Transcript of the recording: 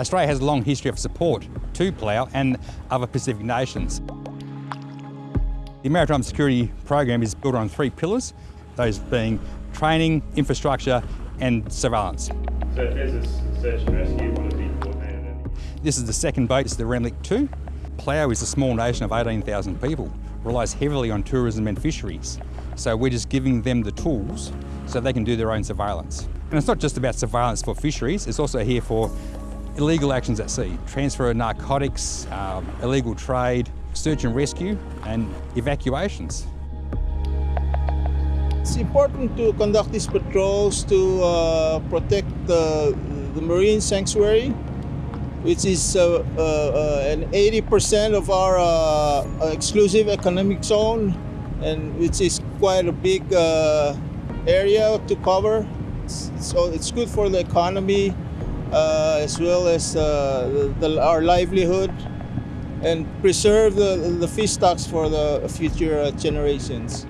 Australia has a long history of support to Palau and other Pacific nations. The Maritime Security Program is built on three pillars, those being training, infrastructure and surveillance. So if there's a search and rescue, it be coordinated? This is the second boat, it's the Remeliik 2. Palau is a small nation of 18,000 people, relies heavily on tourism and fisheries. So we're just giving them the tools so they can do their own surveillance. And it's not just about surveillance for fisheries, it's also here for illegal actions at sea, transfer of narcotics, um, illegal trade, search and rescue and evacuations. It's important to conduct these patrols to uh, protect the, the marine sanctuary, which is uh, uh, uh an 80% of our uh, exclusive economic zone, and which is quite a big uh, area to cover. So it's good for the economy Uh, as well as uh, the, the, our livelihood and preserve the, the fish stocks for the future generations.